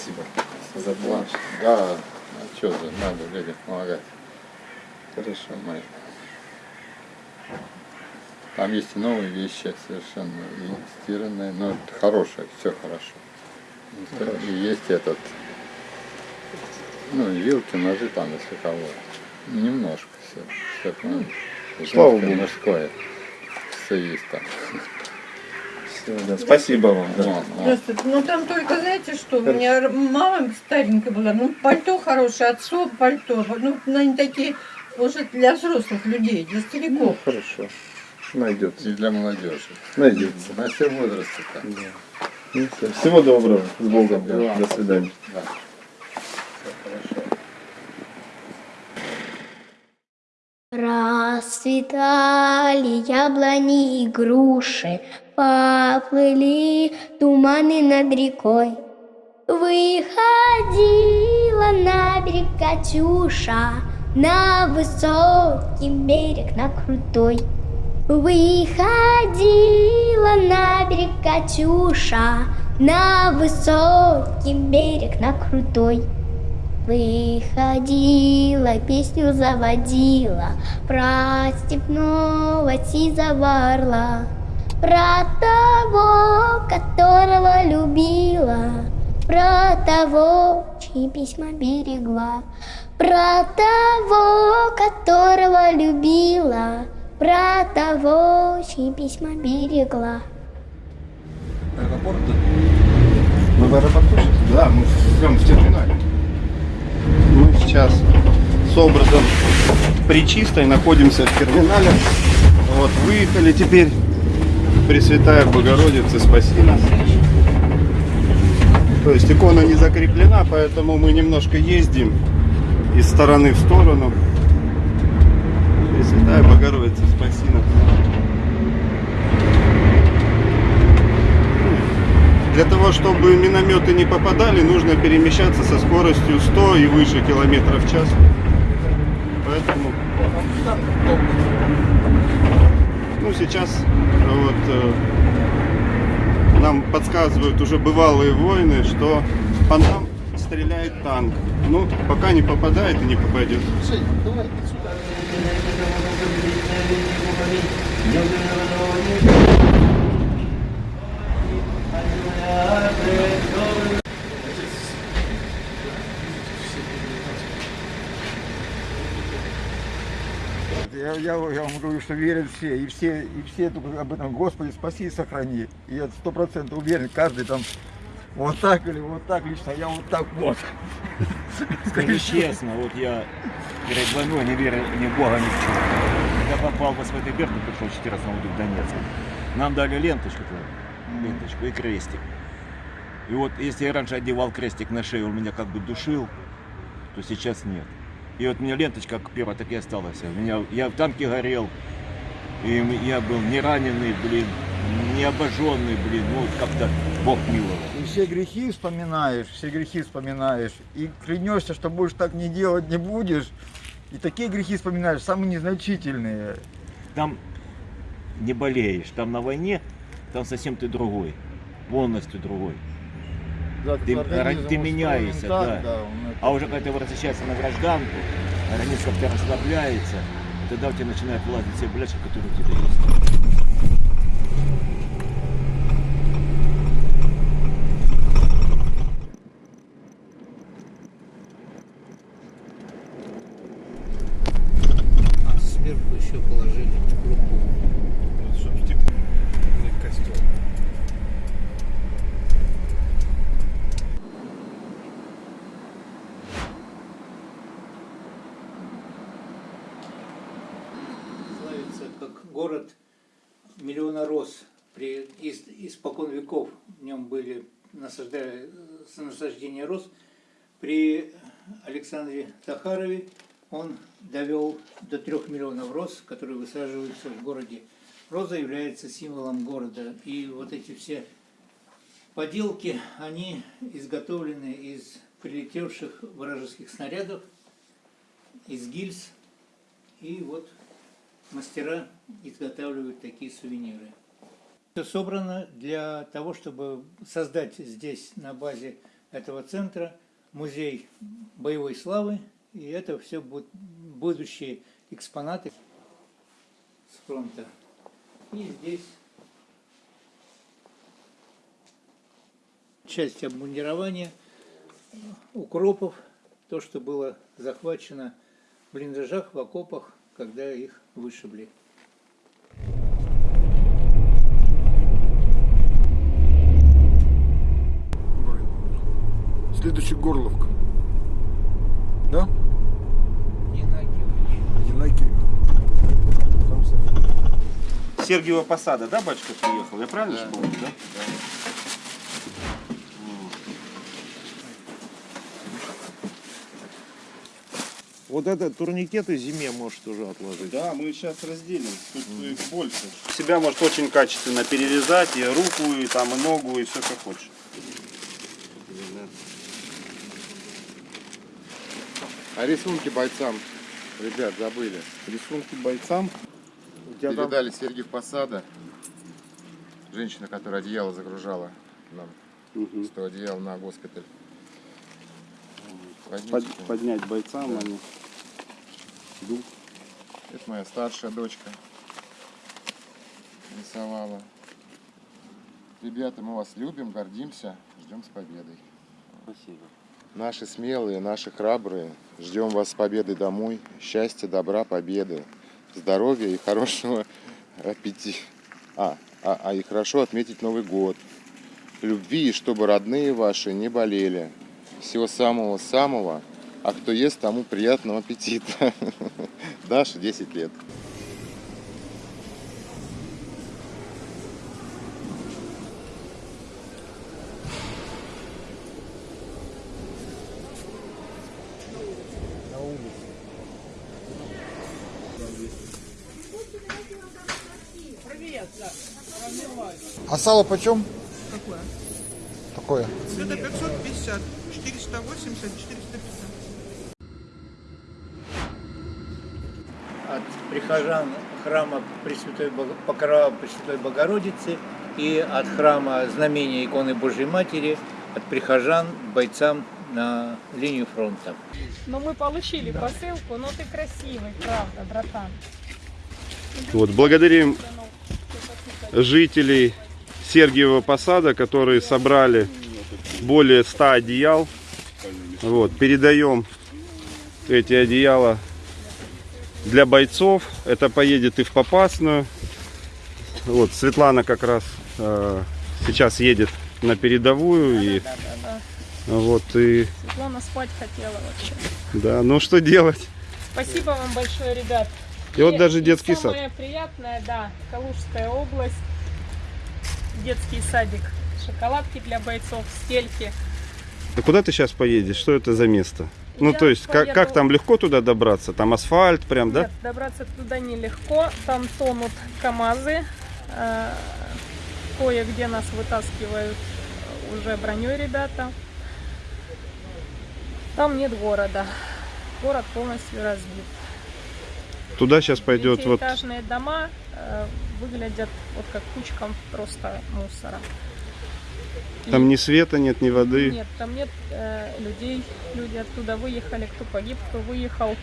Спасибо за помощь. Да, а что же, надо людям помогать. Хорошо. Мы- Там есть и новые вещи совершенно, и стиранные, но это хорошее, все хорошо. И есть этот, ну, вилки, ножи там, если кого. Немножко все. все там, Слава Богу. Мужское. Все есть там. Да. Спасибо вам. да. Ну там только, знаете что, у меня мама старенькая была, ну пальто хорошее, отцу пальто, ну они такие, уже для взрослых людей, для Ну, стариков. хорошо. Найдется. И для молодежи. Найдется. На все возрасты там. Да. Ну. Всего доброго. С Богом. Да. До свидания. Да. Всё хорошо. Расцветали яблони и груши, Поплыли туманы над рекой. Выходила на берег Катюша, На высокий берег, на крутой. Выходила на берег Катюша, На высокий берег, на крутой. Выходила, песню заводила Про степного сизого орла Про того, которого любила Про того, чьи письма берегла Про того, которого любила Про того, чьи письма берегла Мы в аэропорту сейчас? Да, мы прям в терминале. Мы сейчас с образом Пречистой находимся в терминале. Вот, выехали теперь. Пресвятая Богородица, спаси нас. То есть икона не закреплена, поэтому мы немножко ездим из стороны в сторону. Пресвятая Богородица, спаси нас. Для того, чтобы минометы не попадали, нужно перемещаться со скоростью 100 и выше километров в час. Поэтому... Ну, сейчас вот э, нам подсказывают уже бывалые воины, что по нам стреляет танк. Ну, пока не попадает и не попадет. Я, я, я вам говорю, что верят все, и все, и все только об этом, Господи, спаси и сохрани. И я сто процентов уверен, каждый там вот так или вот так лично, я вот так вот. Скажу честно, вот я перед войной не верил ни в Бога, ни в чего. Когда попал в СВТ Берку, пришел в 14 году в Донецк, нам дали ленточку, ленточку и крестик. И вот если я раньше одевал крестик на шею, он меня как бы душил, то сейчас нет. И вот у меня ленточка как первая, так и осталась. У меня, я в танке горел, и я был не раненый, блин, не обожженный, блин, ну вот как-то Бог миловал. И все грехи вспоминаешь, все грехи вспоминаешь. И клянешься, что больше так не делать не будешь. И такие грехи вспоминаешь, самые незначительные. там не болеешь, там на войне, там совсем ты другой, полностью другой. Да, Ты- организм ты меняешься, так, да. он это- А уже когда ты возвращаешься на гражданку, организм как-то расслабляется, тогда у тебя начинают вылазить все болячки, которые у тебя есть. А сверху еще положили крупу. Чтобы стеклянный костюм. Славится как город миллиона роз. При, из, испокон веков в нем были насаждая, насаждения роз. При Александре Захарове он довел до трех миллионов роз, которые высаживаются в городе. Роза является символом города. И вот эти все поделки, они изготовлены из прилетевших вражеских снарядов, из гильз. И вот мастера изготавливают такие сувениры. Все собрано для того, чтобы создать здесь на базе этого центра музей боевой славы, и это все будут будущие экспонаты с фронта. И здесь часть обмундирования, укропов, то, что было захвачено в блиндажах, в окопах, когда их вышибли. Следующий Горловка. Да? Янакиев. Сергиева посада, да, батюшка, приехал? Я правильно же помню, да? Вот это турникеты зиме можешь тоже отложить. Да, мы сейчас разделим, тут их больше. Себя может очень качественно перерезать, и руку, и там, и ногу, и все как хочешь. А рисунки бойцам, ребят, забыли. Рисунки бойцам. Тебя там- Передали Сергей Посада. Женщина, которая одеяло загружала нам. Мгм. 100 одеял на госпиталь. Под- поднять бойцам они. Идут. Это моя старшая дочка рисовала. Ребята, мы вас любим, гордимся, ждем с победой. Спасибо. Наши смелые, наши храбрые, ждем вас с победой домой. Счастья, добра, победы, здоровья и хорошего аппетита. А, а, а и хорошо отметить Новый год. Любви, чтобы родные ваши не болели. Всего самого-самого. А кто ест, тому приятного аппетита. Даша, 10 лет. А сало почем? Какое? Такое. Это 550, 480, 450. от прихожан храма Пресвятой Покрова Пресвятой Богородицы и от храма Знамения иконы Божьей Матери от прихожан бойцам на линию фронта. Но мы получили посылку, но ты красивый, правда, братан. Вот, благодарим жителей Сергиева Посада, которые собрали более 100 одеял. Вот, передаем эти одеяла для бойцов. Это поедет и в Попасную. Вот, Светлана как раз э, сейчас едет на передовую. И, Да, да, да. вот, и, Светлана спать хотела вообще. да, ну что делать? Спасибо вам большое, ребят. И вот даже детский сад. Самое приятное, да, Калужская область, детский садик, шоколадки для бойцов, стельки. А куда ты сейчас поедешь? Что это за место? Ну, Я то есть, как, как поеду- там легко туда добраться? Там асфальт прям, да? Нет, добраться туда нелегко, там тонут КАМАЗы, э, кое-где нас вытаскивают уже броней ребята. Там нет города, город полностью разбит. Туда сейчас пойдет вот... Дома э, выглядят вот как кучком просто мусора. И Там ни света нет, ни воды. Нет, там нет э, людей. Люди оттуда выехали, кто погиб, кто выехал.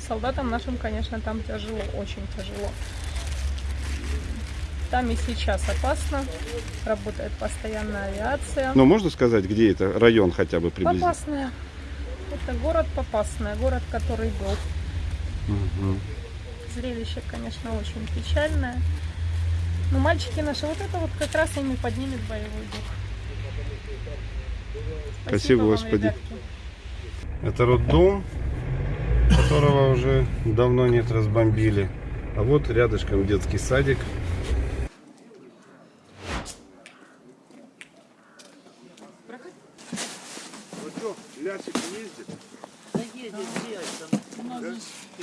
Солдатам нашим, конечно, там тяжело, очень тяжело. Там и сейчас опасно. Работает постоянная авиация. Но можно сказать, где это район хотя бы приблизительно? Попасная. Это город Попасная, город, который был. Мгм. Зрелище, конечно, очень печальное. Но мальчики наши, вот это вот как раз ими поднимет боевой дух. Спасибо, вам, Господи. ребятки. Это роддом, которого уже давно нет, разбомбили. А вот рядышком детский садик.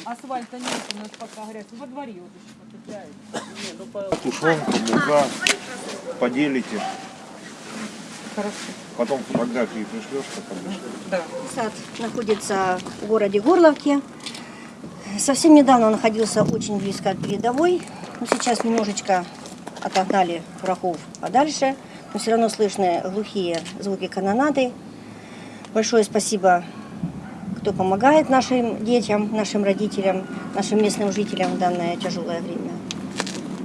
Асфальта нет, у нас пока грязь. Во дворе вот Тушенка, мука. Поделите. Потом фотографии пришлешь, как обычно. Сад находится в городе Горловке. Совсем недавно находился очень близко от передовой. Но сейчас немножечко отогнали врагов подальше. но все равно слышны глухие звуки канонады. Большое спасибо, кто помогает нашим детям, нашим родителям, нашим местным жителям в данное тяжелое время.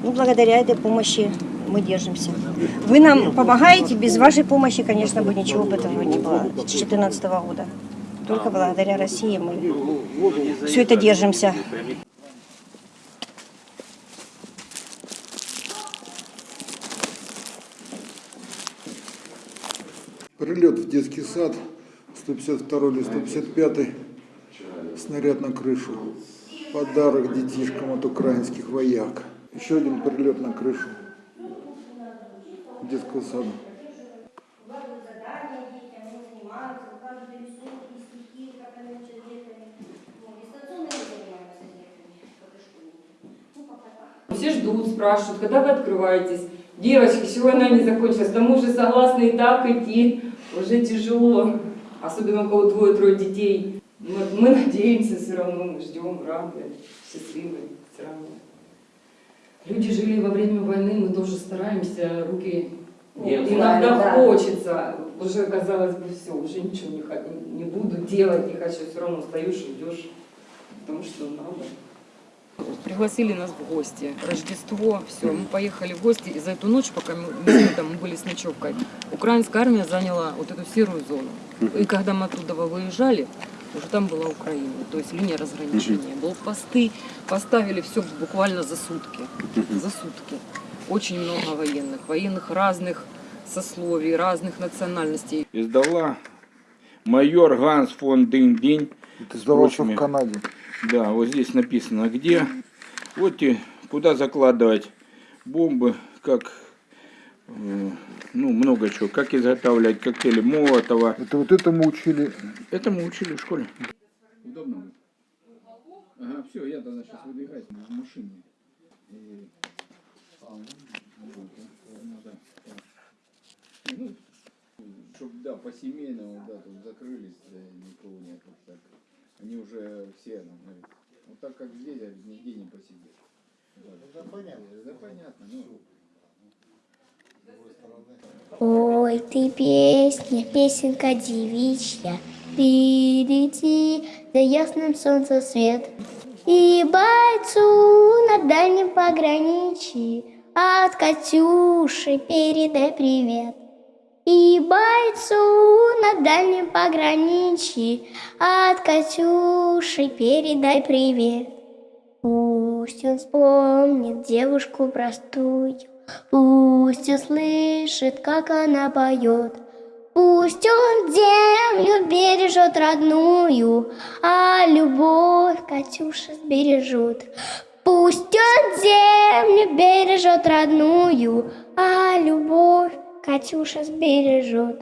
Ну, благодаря этой помощи мы держимся. Вы нам помогаете, без вашей помощи, конечно, бы ничего бы этого не было с 2014 года. Только благодаря России мы все это держимся. Прилет в детский сад, 152 или 155 снаряд на крышу. Подарок детишкам от украинских вояк. Еще один прилет на крышу детского сада. Все ждут, спрашивают, когда вы открываетесь. Девочки, чего она не закончилась? К тому же согласны и так идти. Уже тяжело. Особенно у кого двое-трое детей. Мы, мы надеемся все равно, мы ждем, рады, счастливы все равно. Люди жили во время войны, мы тоже стараемся, руки Нет, иногда да. хочется. Уже казалось бы, все, уже ничего не, не буду делать, не хочу, все равно встаешь, идешь, потому что надо. Пригласили нас в гости. Рождество, все, мы поехали в гости, и за эту ночь, пока мы, мы там были с ночевкой, украинская армия заняла вот эту серую зону. И когда мы оттуда выезжали, уже там была Украина, то есть линия разграничения. Блокпосты поставили все буквально за сутки. За сутки. Очень много военных, военных разных сословий, разных национальностей. Издала майор Ганс фон Динь-Динь. Издавался прочими. в Канаде. Да, вот здесь написано где. Вот и куда закладывать бомбы, как, э, ну, много чего, как изготавливать коктейли Молотова. Это вот этому учили. Это мы учили в школе. Удобно Ага, все, я тогда сейчас выдвигаюсь в машине. Ну, чтобы, да, по семейному, да, тут закрылись, да, никого нет, вот так. Они уже все, ну, говорит, вот так как здесь, говорит, нигде не посидишь. Да, понятно. Да, понятно, ну. Ой, ты песня, песенка девичья, Впереди за ясным солнцем свет. И бойцу на дальнем пограничье От Катюши передай привет. И бойцу на дальнем пограничье От Катюши передай привет. Пусть он вспомнит девушку простую, Пусть услышит, как она поет. Пусть он землю бережет родную, А любовь Катюша сбережет. Пусть он землю бережет родную, А любовь Катюша сбережет.